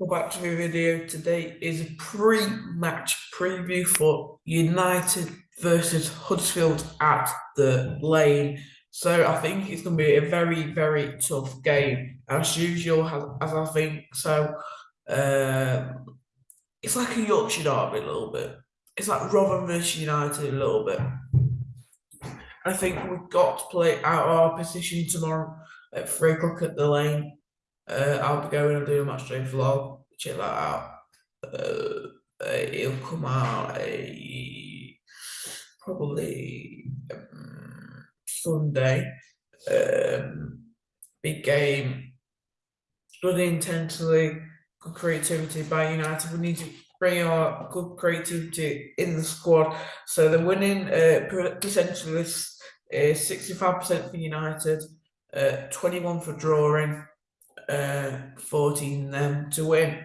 Back to the video. Today is a pre-match preview for United versus Huddersfield at the Lane. So I think it's going to be a very, very tough game as usual, as, as I think. So uh, it's like a Yorkshire derby a little bit. It's like Rotherham versus United a little bit. I think we've got to play out our position tomorrow at three o'clock at the Lane. Uh, I'll be going and doing my day vlog. Check that out. Uh, it'll come out probably um, Sunday. Um, big game. Good intensity, good creativity by United. We need to bring our good creativity in the squad. So the winning uh, essentially is sixty-five percent for United, uh, twenty-one for drawing uh, 14 them to win.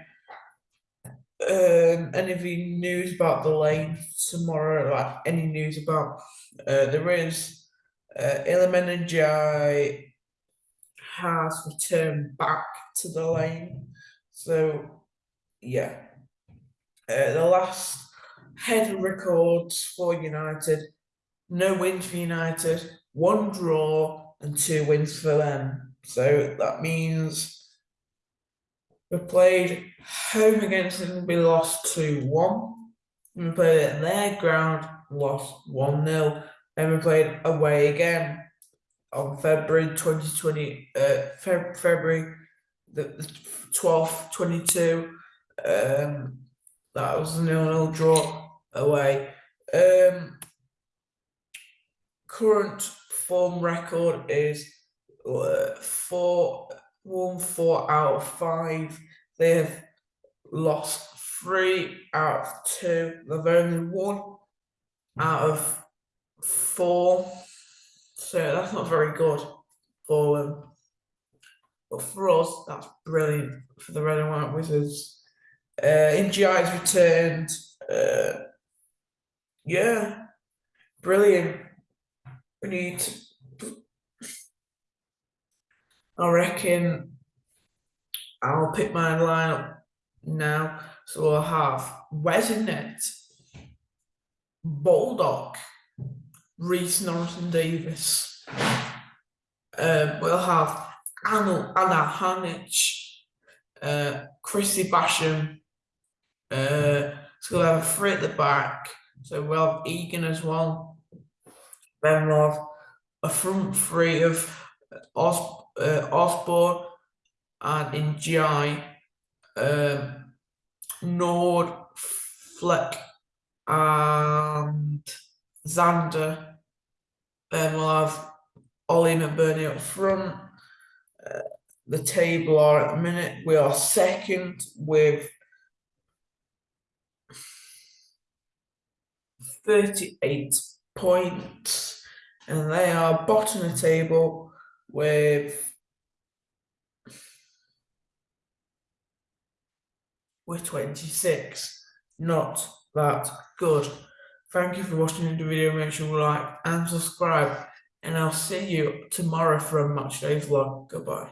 Um, any news about the lane tomorrow? Like any news about uh, there is uh, Ndiaye has returned back to the lane. So yeah, uh, the last head records for United: no wins for United, one draw, and two wins for them. So that means we played home against them, we lost 2 1. We played at their ground, lost 1 0. And we played away again on February 2020, uh, Feb- February the, the 12th, 22. Um, that was a nil nil draw away. Um, current form record is four, one, four out of five. They have lost three out of two. They've only won out of four. So that's not very good for them. But for us, that's brilliant for the Red and White Wizards. Uh, Ndiaye's returned. Uh, yeah, brilliant. We need I reckon I'll pick my lineup now. So I'll have Resonant, Baldock, Rhys Norrington-Davies. Um, we'll have Anna, Anna Hanic, uh, Chrissy Basham. Uh, so we'll have a three at the back. So we'll have Egan as well. Then we'll have a front three of Os- uh, Osborne and Ndiaye, um, Nord, Fleck, and Sander. Then we'll have Ollie Bernie up front. Uh, the table are at the minute, we are second with 38 points, and they are bottom of the table with with 26. Not that good. Thank you for watching the video. Make sure you like and subscribe. And I'll see you tomorrow for a match day vlog. Goodbye.